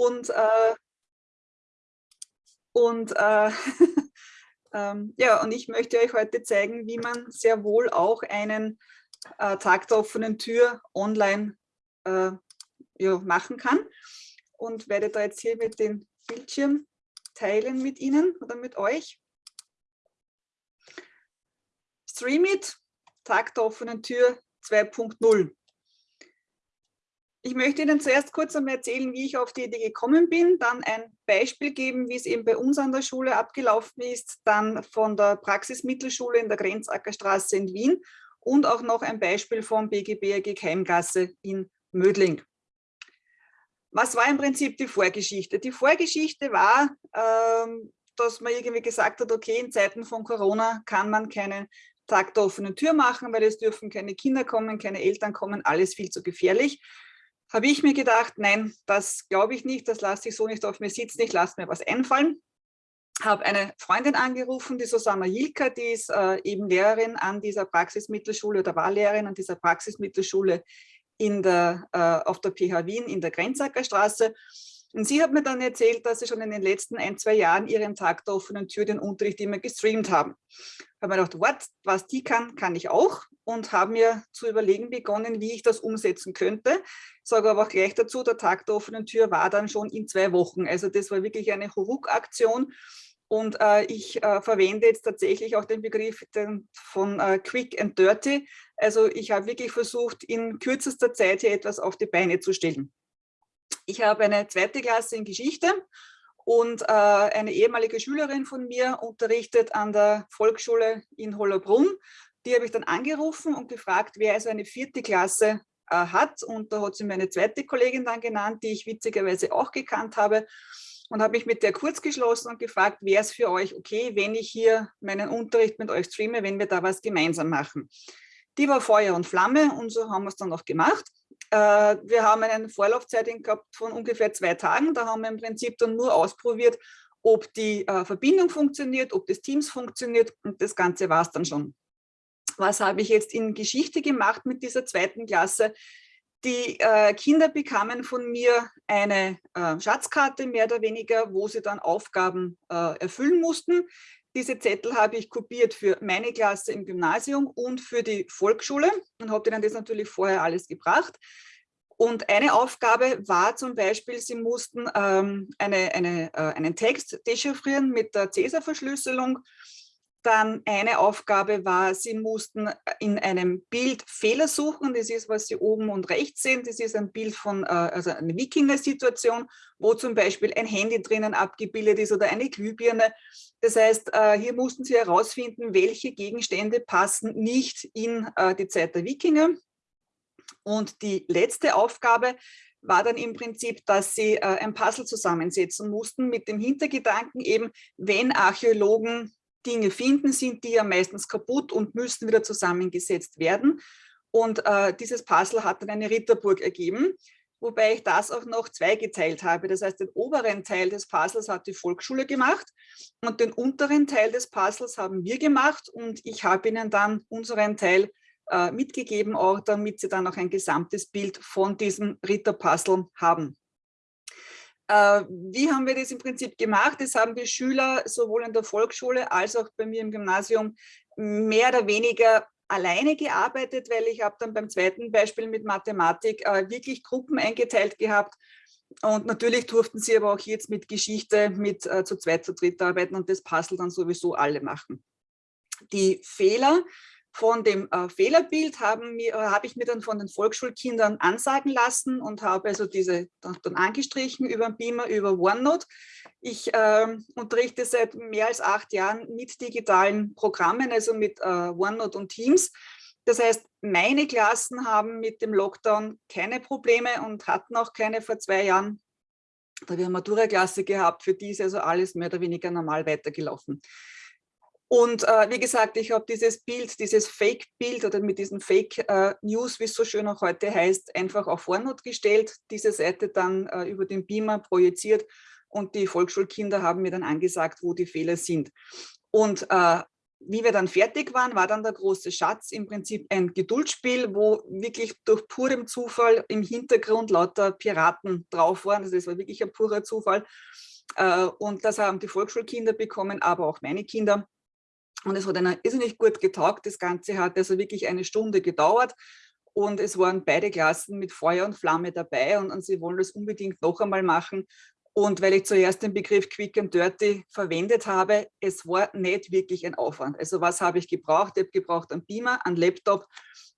Und, äh, und, äh, ähm, ja, und ich möchte euch heute zeigen, wie man sehr wohl auch einen äh, Tag der offenen Tür online äh, ja, machen kann. Und werde da jetzt hier mit dem Bildschirm teilen mit Ihnen oder mit euch. Stream It, Tag der offenen Tür 2.0. Ich möchte Ihnen zuerst kurz einmal erzählen, wie ich auf die Idee gekommen bin, dann ein Beispiel geben, wie es eben bei uns an der Schule abgelaufen ist, dann von der Praxismittelschule in der Grenzackerstraße in Wien und auch noch ein Beispiel vom BGBRG Keimgasse in Mödling. Was war im Prinzip die Vorgeschichte? Die Vorgeschichte war, ähm, dass man irgendwie gesagt hat, okay, in Zeiten von Corona kann man keinen Tag der offenen Tür machen, weil es dürfen keine Kinder kommen, keine Eltern kommen, alles viel zu gefährlich habe ich mir gedacht, nein, das glaube ich nicht, das lasse ich so nicht auf mir sitzen, ich lasse mir was einfallen. Habe eine Freundin angerufen, die Susanna Jilka, die ist äh, eben Lehrerin an dieser Praxismittelschule oder war Lehrerin an dieser Praxismittelschule in der, äh, auf der PH Wien in der Grenzackerstraße. Und sie hat mir dann erzählt, dass sie schon in den letzten ein, zwei Jahren ihren Tag der offenen Tür den Unterricht immer gestreamt haben. Habe mir gedacht, what, was die kann, kann ich auch und habe mir zu überlegen begonnen, wie ich das umsetzen könnte. Sage aber auch gleich dazu, der Tag der offenen Tür war dann schon in zwei Wochen. Also das war wirklich eine Huruk-Aktion. Und äh, ich äh, verwende jetzt tatsächlich auch den Begriff den, von äh, Quick and Dirty. Also ich habe wirklich versucht, in kürzester Zeit hier etwas auf die Beine zu stellen. Ich habe eine zweite Klasse in Geschichte und äh, eine ehemalige Schülerin von mir unterrichtet an der Volksschule in Hollerbrunn. Die habe ich dann angerufen und gefragt, wer also eine vierte Klasse äh, hat. Und da hat sie mir eine zweite Kollegin dann genannt, die ich witzigerweise auch gekannt habe. Und habe mich mit der kurz geschlossen und gefragt, wäre es für euch okay, wenn ich hier meinen Unterricht mit euch streame, wenn wir da was gemeinsam machen. Die war Feuer und Flamme und so haben wir es dann auch gemacht. Äh, wir haben eine Vorlaufzeit gehabt von ungefähr zwei Tagen. Da haben wir im Prinzip dann nur ausprobiert, ob die äh, Verbindung funktioniert, ob das Teams funktioniert und das Ganze war es dann schon. Was habe ich jetzt in Geschichte gemacht mit dieser zweiten Klasse? Die äh, Kinder bekamen von mir eine Schatzkarte, mehr oder weniger, wo sie dann Aufgaben erfüllen mussten. Diese Zettel habe ich kopiert für meine Klasse im Gymnasium und für die Volksschule und habe ihnen das natürlich vorher alles gebracht. Und eine Aufgabe war zum Beispiel, sie mussten ähm, eine, eine, äh, einen Text dechiffrieren mit der Cäsar-Verschlüsselung dann eine Aufgabe war, Sie mussten äh, in einem Bild Fehler suchen. Das ist, was Sie oben und rechts sehen. Das ist ein Bild von äh, also einer Wikinger-Situation, wo zum Beispiel ein Handy drinnen abgebildet ist oder eine Glühbirne. Das heißt, äh, hier mussten Sie herausfinden, welche Gegenstände passen nicht in die Zeit der Wikinger. Und die letzte Aufgabe war dann im Prinzip, dass sie ein Puzzle zusammensetzen mussten mit dem Hintergedanken eben, wenn Archäologen Dinge finden, sind die ja meistens kaputt und müssen wieder zusammengesetzt werden. Und äh, dieses Puzzle hat dann eine Ritterburg ergeben, wobei ich das auch noch zweigeteilt habe. Das heißt, den oberen Teil des Puzzles hat die Volksschule gemacht und den unteren Teil des Puzzles haben wir gemacht und ich habe ihnen dann unseren Teil äh, mitgegeben, auch damit sie dann auch ein gesamtes Bild von diesem Ritterpuzzle haben. Äh, wie haben wir das im Prinzip gemacht? Das haben die Schüler sowohl in der Volksschule als auch bei mir im Gymnasium mehr oder weniger alleine gearbeitet, weil ich habe dann beim zweiten Beispiel mit Mathematik äh, wirklich Gruppen eingeteilt gehabt. Und natürlich durften sie aber auch jetzt mit Geschichte mit äh, zu zweit, zu dritt arbeiten und das Puzzle dann sowieso alle machen. Die Fehler von dem äh, Fehlerbild haben äh, habe ich mir dann von den Volksschulkindern ansagen lassen und habe also diese dann, dann angestrichen über Beamer, über OneNote. Ich äh, unterrichte seit mehr als acht Jahren mit digitalen Programmen, also mit äh, OneNote und Teams. Das heißt, meine Klassen haben mit dem Lockdown keine Probleme und hatten auch keine vor zwei Jahren. Da wir eine Matura-Klasse gehabt, für die ist also alles mehr oder weniger normal weitergelaufen. Und äh, wie gesagt, ich habe dieses Bild, dieses Fake-Bild oder mit diesen Fake-News, äh, wie es so schön auch heute heißt, einfach auf Vornot gestellt, diese Seite dann äh, über den Beamer projiziert und die Volksschulkinder haben mir dann angesagt, wo die Fehler sind. Und äh, wie wir dann fertig waren, war dann der große Schatz im Prinzip ein Geduldsspiel, wo wirklich durch purem Zufall im Hintergrund lauter Piraten drauf waren. Also das war wirklich ein purer Zufall. Äh, und das haben die Volksschulkinder bekommen, aber auch meine Kinder. Und es hat ihnen irrsinnig gut getaugt. Das Ganze hat also wirklich eine Stunde gedauert. Und es waren beide Klassen mit Feuer und Flamme dabei und, und sie wollen das unbedingt noch einmal machen. Und weil ich zuerst den Begriff Quick and Dirty verwendet habe, es war nicht wirklich ein Aufwand. Also was habe ich gebraucht? Ich habe gebraucht einen Beamer, einen Laptop,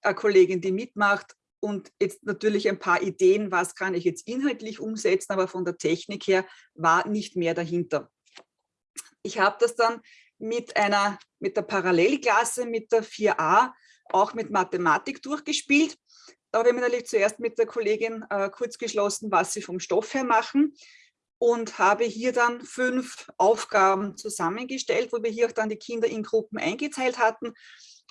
eine Kollegin, die mitmacht und jetzt natürlich ein paar Ideen, was kann ich jetzt inhaltlich umsetzen, aber von der Technik her war nicht mehr dahinter. Ich habe das dann mit einer, mit der Parallelklasse, mit der 4a, auch mit Mathematik durchgespielt. Da habe ich mir natürlich zuerst mit der Kollegin äh, kurz geschlossen, was sie vom Stoff her machen und habe hier dann fünf Aufgaben zusammengestellt, wo wir hier auch dann die Kinder in Gruppen eingeteilt hatten.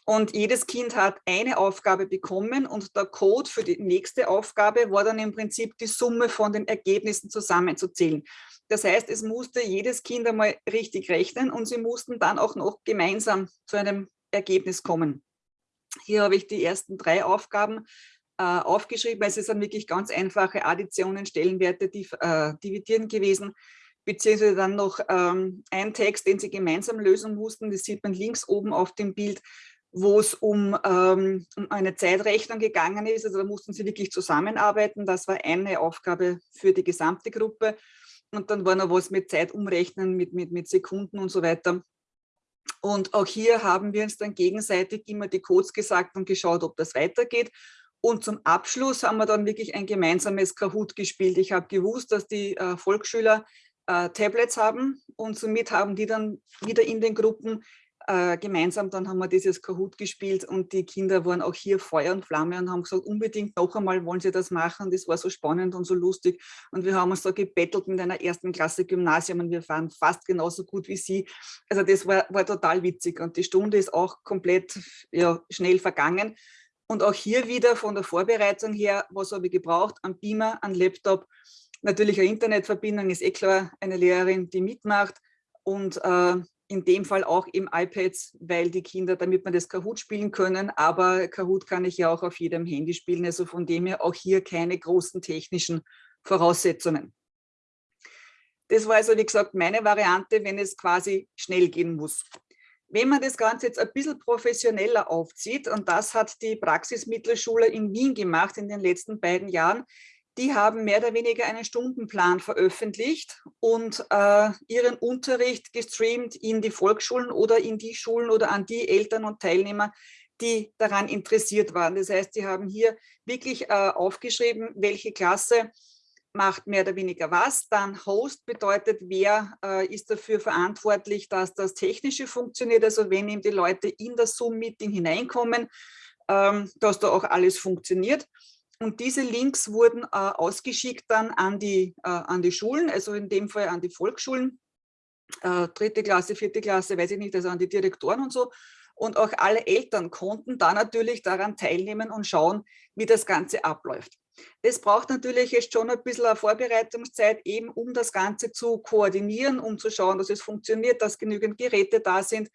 Und jedes Kind hat eine Aufgabe bekommen und der Code für die nächste Aufgabe war dann im Prinzip die Summe von den Ergebnissen zusammenzuzählen. Das heißt, es musste jedes Kind einmal richtig rechnen und sie mussten dann auch noch gemeinsam zu einem Ergebnis kommen. Hier habe ich die ersten drei Aufgaben äh, aufgeschrieben. Es sind wirklich ganz einfache Additionen, Stellenwerte, die, äh, Dividieren gewesen, beziehungsweise dann noch ähm, ein Text, den sie gemeinsam lösen mussten. Das sieht man links oben auf dem Bild, wo es um, ähm, um eine Zeitrechnung gegangen ist. Also da mussten sie wirklich zusammenarbeiten. Das war eine Aufgabe für die gesamte Gruppe. Und dann war noch was mit Zeit umrechnen, mit, mit, mit Sekunden und so weiter. Und auch hier haben wir uns dann gegenseitig immer die Codes gesagt und geschaut, ob das weitergeht. Und zum Abschluss haben wir dann wirklich ein gemeinsames Kahoot gespielt. Ich habe gewusst, dass die äh, Volksschüler äh, Tablets haben und somit haben die dann wieder in den Gruppen äh, gemeinsam, dann haben wir dieses Kahoot gespielt und die Kinder waren auch hier Feuer und Flamme und haben gesagt, unbedingt noch einmal wollen sie das machen. Das war so spannend und so lustig. Und wir haben uns da gebettelt mit einer ersten Klasse Gymnasium und wir waren fast genauso gut wie sie. Also das war, war total witzig und die Stunde ist auch komplett ja, schnell vergangen. Und auch hier wieder von der Vorbereitung her, was habe ich gebraucht? Ein Beamer, ein Laptop, natürlich eine Internetverbindung, ist eh klar, eine Lehrerin, die mitmacht und äh, in dem Fall auch im iPads, weil die Kinder, damit man das Kahoot spielen können, aber Kahoot kann ich ja auch auf jedem Handy spielen, also von dem her auch hier keine großen technischen Voraussetzungen. Das war also, wie gesagt, meine Variante, wenn es quasi schnell gehen muss. Wenn man das Ganze jetzt ein bisschen professioneller aufzieht, und das hat die Praxismittelschule in Wien gemacht in den letzten beiden Jahren, die haben mehr oder weniger einen Stundenplan veröffentlicht und äh, ihren Unterricht gestreamt in die Volksschulen oder in die Schulen oder an die Eltern und Teilnehmer, die daran interessiert waren. Das heißt, sie haben hier wirklich äh, aufgeschrieben, welche Klasse macht mehr oder weniger was. Dann Host bedeutet, wer äh, ist dafür verantwortlich, dass das Technische funktioniert. Also wenn eben die Leute in das Zoom-Meeting hineinkommen, ähm, dass da auch alles funktioniert. Und diese Links wurden äh, ausgeschickt dann an die, äh, an die Schulen, also in dem Fall an die Volksschulen, äh, dritte Klasse, vierte Klasse, weiß ich nicht, also an die Direktoren und so. Und auch alle Eltern konnten da natürlich daran teilnehmen und schauen, wie das Ganze abläuft. Das braucht natürlich jetzt schon ein bisschen eine Vorbereitungszeit, eben um das Ganze zu koordinieren, um zu schauen, dass es funktioniert, dass genügend Geräte da sind.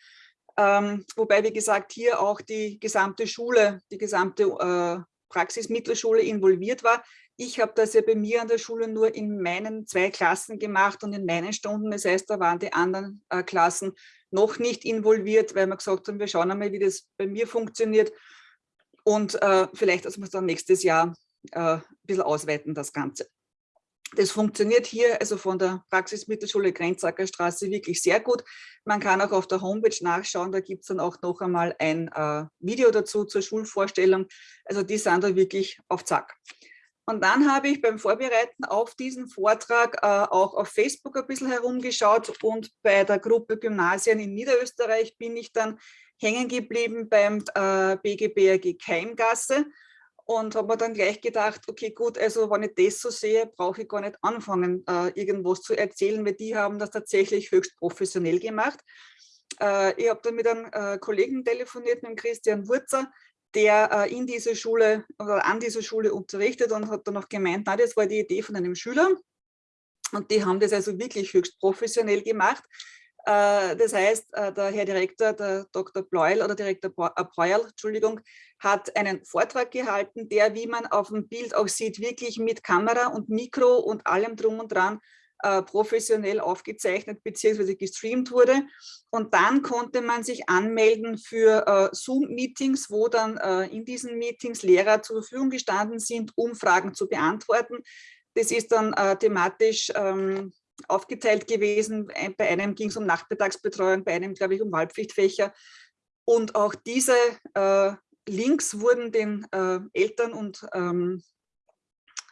Ähm, wobei, wie gesagt, hier auch die gesamte Schule, die gesamte äh, Praxismittelschule involviert war. Ich habe das ja bei mir an der Schule nur in meinen zwei Klassen gemacht und in meinen Stunden. Das heißt, da waren die anderen äh, Klassen noch nicht involviert, weil wir gesagt haben, wir schauen einmal, wie das bei mir funktioniert. Und äh, vielleicht, dass wir es dann nächstes Jahr äh, ein bisschen ausweiten, das Ganze. Das funktioniert hier also von der Praxismittelschule Grenzacker Straße wirklich sehr gut. Man kann auch auf der Homepage nachschauen, da gibt es dann auch noch einmal ein äh, Video dazu zur Schulvorstellung. Also die sind da wirklich auf Zack. Und dann habe ich beim Vorbereiten auf diesen Vortrag äh, auch auf Facebook ein bisschen herumgeschaut und bei der Gruppe Gymnasien in Niederösterreich bin ich dann hängen geblieben beim äh, BGBRG Keimgasse und habe mir dann gleich gedacht, okay gut, also wenn ich das so sehe, brauche ich gar nicht anfangen, äh, irgendwas zu erzählen, weil die haben das tatsächlich höchst professionell gemacht. Äh, ich habe dann mit einem äh, Kollegen telefoniert, mit dem Christian Wurzer, der äh, in dieser Schule oder an dieser Schule unterrichtet und hat dann noch gemeint, na, das war die Idee von einem Schüler und die haben das also wirklich höchst professionell gemacht. Äh, das heißt, äh, der Herr Direktor, der Dr. Bleuel oder Direktor Breuerl, Entschuldigung, hat einen Vortrag gehalten, der, wie man auf dem Bild auch sieht, wirklich mit Kamera und Mikro und allem drum und dran äh, professionell aufgezeichnet bzw. gestreamt wurde. Und dann konnte man sich anmelden für äh, Zoom-Meetings, wo dann äh, in diesen Meetings Lehrer zur Verfügung gestanden sind, um Fragen zu beantworten. Das ist dann äh, thematisch ähm, aufgeteilt gewesen. Bei einem ging es um Nachmittagsbetreuung, bei einem, glaube ich, um Wahlpflichtfächer. Und auch diese äh, Links wurden den äh, Eltern und ähm,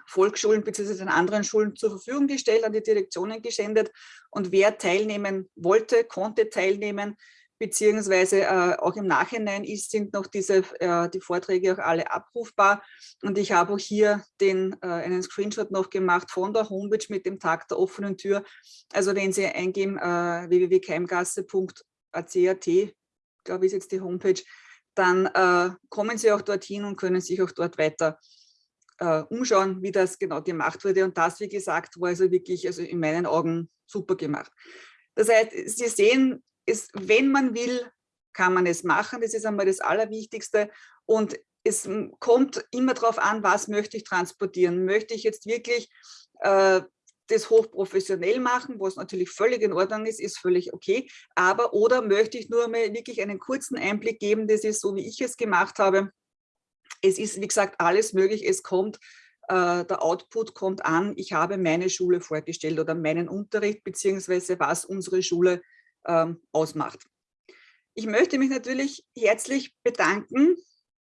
Volksschulen bzw. den anderen Schulen zur Verfügung gestellt, an die Direktionen gesendet. Und wer teilnehmen wollte, konnte teilnehmen, beziehungsweise äh, auch im Nachhinein ist, sind noch diese, äh, die Vorträge auch alle abrufbar. Und ich habe auch hier den, äh, einen Screenshot noch gemacht von der Homepage mit dem Tag der offenen Tür. Also wenn Sie eingeben äh, www.keimgasse.ac.at, glaube ich ist jetzt die Homepage, dann äh, kommen Sie auch dorthin und können sich auch dort weiter äh, umschauen, wie das genau gemacht wurde. Und das, wie gesagt, war also wirklich also in meinen Augen super gemacht. Das heißt, Sie sehen, es, wenn man will, kann man es machen. Das ist einmal das Allerwichtigste. Und es kommt immer darauf an, was möchte ich transportieren. Möchte ich jetzt wirklich äh, das hochprofessionell machen, was natürlich völlig in Ordnung ist, ist völlig okay. Aber oder möchte ich nur mal wirklich einen kurzen Einblick geben, das ist so, wie ich es gemacht habe. Es ist, wie gesagt, alles möglich. Es kommt, äh, der Output kommt an. Ich habe meine Schule vorgestellt oder meinen Unterricht, beziehungsweise was unsere Schule ähm, ausmacht. Ich möchte mich natürlich herzlich bedanken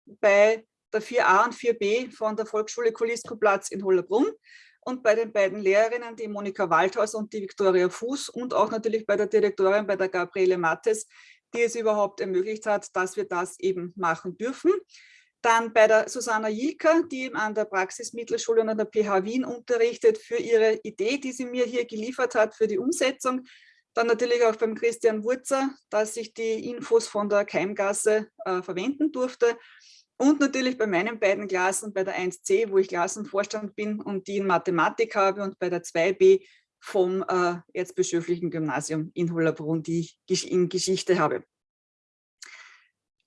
bei der 4a und 4b von der Volksschule Kuliskoplatz in Hollerbrunn und bei den beiden Lehrerinnen, die Monika Waldhaus und die Viktoria Fuß und auch natürlich bei der Direktorin, bei der Gabriele Mattes, die es überhaupt ermöglicht hat, dass wir das eben machen dürfen. Dann bei der Susanna Jilka, die an der Praxismittelschule und an der PH Wien unterrichtet, für ihre Idee, die sie mir hier geliefert hat, für die Umsetzung. Dann natürlich auch beim Christian Wurzer, dass ich die Infos von der Keimgasse äh, verwenden durfte. Und natürlich bei meinen beiden Klassen, bei der 1c, wo ich Klassenvorstand bin und die in Mathematik habe und bei der 2b vom äh, Erzbischöflichen Gymnasium in Hollerbrunn, die ich in Geschichte habe.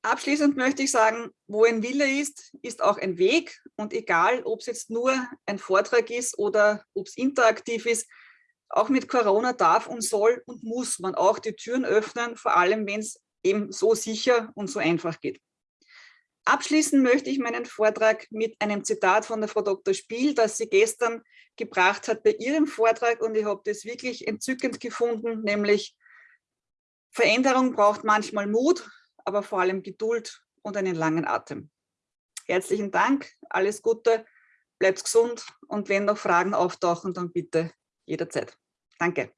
Abschließend möchte ich sagen, wo ein Wille ist, ist auch ein Weg. Und egal, ob es jetzt nur ein Vortrag ist oder ob es interaktiv ist, auch mit Corona darf und soll und muss man auch die Türen öffnen, vor allem wenn es eben so sicher und so einfach geht. Abschließen möchte ich meinen Vortrag mit einem Zitat von der Frau Dr. Spiel, das sie gestern gebracht hat bei ihrem Vortrag und ich habe das wirklich entzückend gefunden, nämlich Veränderung braucht manchmal Mut, aber vor allem Geduld und einen langen Atem. Herzlichen Dank, alles Gute, bleibt gesund und wenn noch Fragen auftauchen, dann bitte jederzeit. Danke.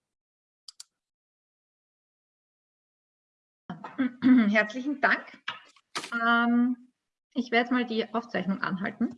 Herzlichen Dank. Ähm, ich werde mal die Aufzeichnung anhalten.